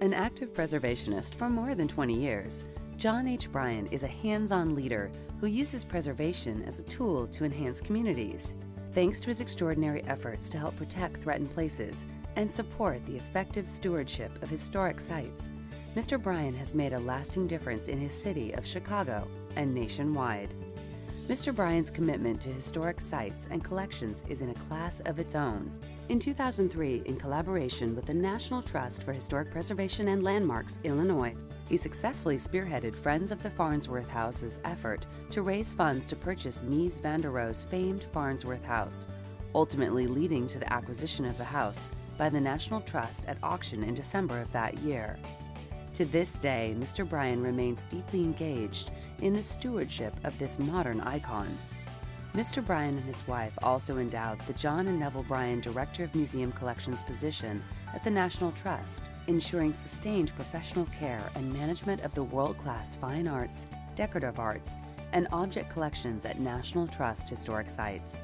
An active preservationist for more than 20 years, John H. Bryan is a hands-on leader who uses preservation as a tool to enhance communities. Thanks to his extraordinary efforts to help protect threatened places and support the effective stewardship of historic sites, Mr. Bryan has made a lasting difference in his city of Chicago and nationwide. Mr. Bryan's commitment to historic sites and collections is in a class of its own. In 2003, in collaboration with the National Trust for Historic Preservation and Landmarks, Illinois, he successfully spearheaded Friends of the Farnsworth House's effort to raise funds to purchase Mies van der Rohe's famed Farnsworth House, ultimately leading to the acquisition of the house by the National Trust at auction in December of that year. To this day, Mr. Bryan remains deeply engaged in the stewardship of this modern icon. Mr. Bryan and his wife also endowed the John and Neville Bryan Director of Museum Collections position at the National Trust, ensuring sustained professional care and management of the world-class fine arts, decorative arts, and object collections at National Trust historic sites.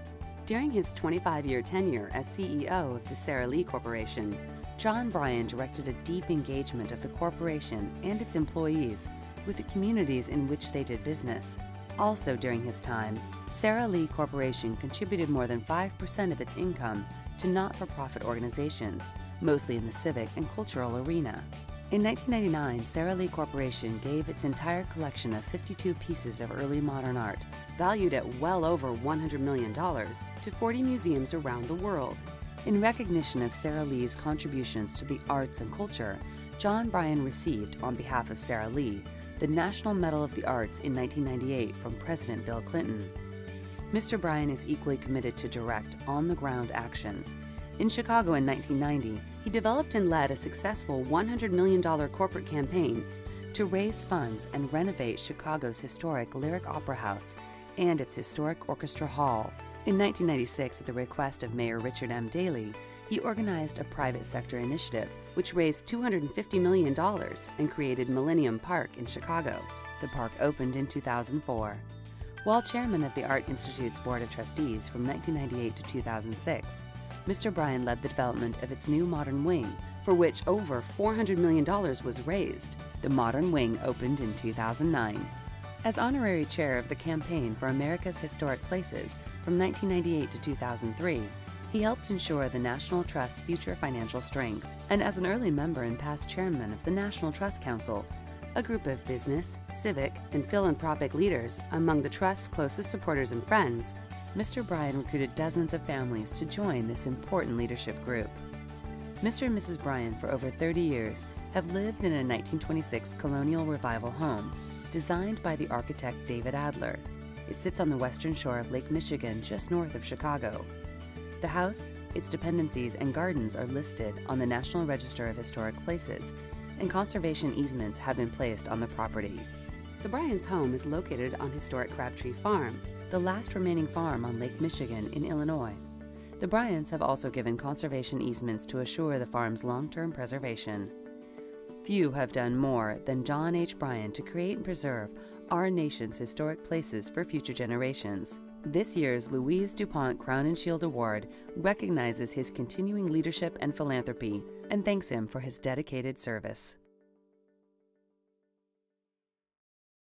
During his 25-year tenure as CEO of the Sara Lee Corporation, John Bryan directed a deep engagement of the corporation and its employees with the communities in which they did business. Also during his time, Sara Lee Corporation contributed more than 5% of its income to not-for-profit organizations, mostly in the civic and cultural arena. In 1999, Sara Lee Corporation gave its entire collection of 52 pieces of early modern art, valued at well over $100 million, to 40 museums around the world. In recognition of Sara Lee's contributions to the arts and culture, John Bryan received, on behalf of Sara Lee, the National Medal of the Arts in 1998 from President Bill Clinton. Mr. Bryan is equally committed to direct, on-the-ground action. In Chicago in 1990, he developed and led a successful $100 million corporate campaign to raise funds and renovate Chicago's historic Lyric Opera House and its historic Orchestra Hall. In 1996, at the request of Mayor Richard M. Daley, he organized a private sector initiative which raised $250 million and created Millennium Park in Chicago. The park opened in 2004. While chairman of the Art Institute's Board of Trustees from 1998 to 2006, Mr. Bryan led the development of its new modern wing, for which over $400 million was raised. The modern wing opened in 2009. As honorary chair of the Campaign for America's Historic Places from 1998 to 2003, he helped ensure the National Trust's future financial strength. And as an early member and past chairman of the National Trust Council, a group of business, civic, and philanthropic leaders among the Trust's closest supporters and friends, Mr. Bryan recruited dozens of families to join this important leadership group. Mr. and Mrs. Bryan, for over 30 years, have lived in a 1926 colonial revival home designed by the architect David Adler. It sits on the western shore of Lake Michigan, just north of Chicago. The house, its dependencies, and gardens are listed on the National Register of Historic Places, and conservation easements have been placed on the property. The Bryans' home is located on historic Crabtree Farm, the last remaining farm on Lake Michigan in Illinois. The Bryans have also given conservation easements to assure the farm's long-term preservation. Few have done more than John H. Bryan to create and preserve our nation's historic places for future generations. This year's Louise DuPont Crowninshield Award recognizes his continuing leadership and philanthropy and thanks him for his dedicated service.